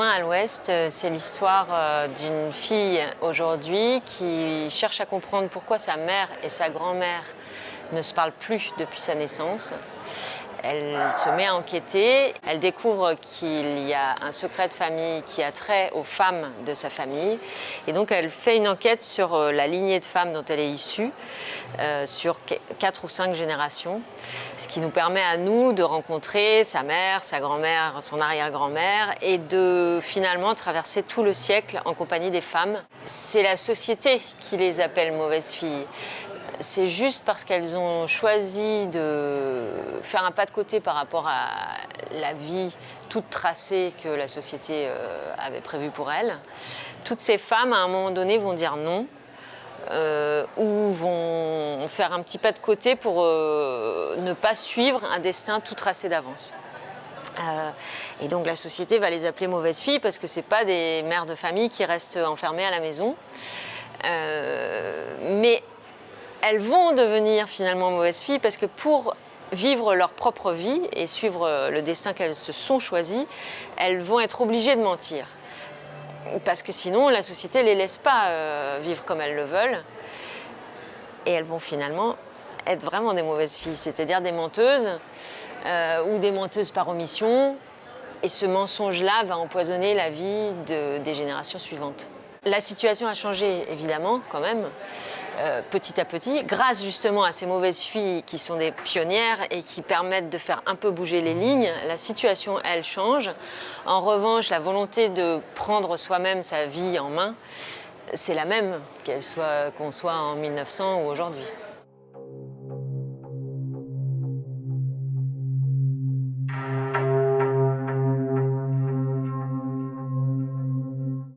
à l'Ouest, euh, c'est l'histoire euh, d'une fille aujourd'hui qui cherche à comprendre pourquoi sa mère et sa grand-mère ne se parlent plus depuis sa naissance. Elle se met à enquêter, elle découvre qu'il y a un secret de famille qui a trait aux femmes de sa famille. Et donc elle fait une enquête sur euh, la lignée de femmes dont elle est issue, euh, sur quatre ou cinq générations. Ce qui nous permet à nous de rencontrer sa mère, sa grand-mère, son arrière-grand-mère et de finalement traverser tout le siècle en compagnie des femmes. C'est la société qui les appelle mauvaises filles c'est juste parce qu'elles ont choisi de faire un pas de côté par rapport à la vie toute tracée que la société euh, avait prévue pour elles. Toutes ces femmes, à un moment donné, vont dire non, euh, ou vont faire un petit pas de côté pour euh, ne pas suivre un destin tout tracé d'avance. et donc la société va les appeler mauvaises filles parce que ce pas des mères de famille qui restent enfermées à la maison. mais elles vont devenir finalement mauvaises filles parce que pour vivre leur propre vie et suivre le destin qu'elles se sont choisis, elles vont être obligées de mentir. Parce que sinon, la société ne les laisse pas euh, vivre comme elles le veulent. Et elles vont finalement être vraiment des mauvaises filles, c'est-à-dire des menteuses euh, ou des menteuses par omission. Et ce mensonge-là va empoisonner la vie des générations suivantes. La situation a changé, évidemment, quand même. Euh, petit à petit, grâce justement à ces mauvaises filles qui sont des pionnières et qui permettent de faire un peu bouger les lignes, la situation, elle, change. En revanche, la volonté de prendre soi-même sa vie en main, c'est la même, qu'on soit, soit en 1900 ou aujourd'hui.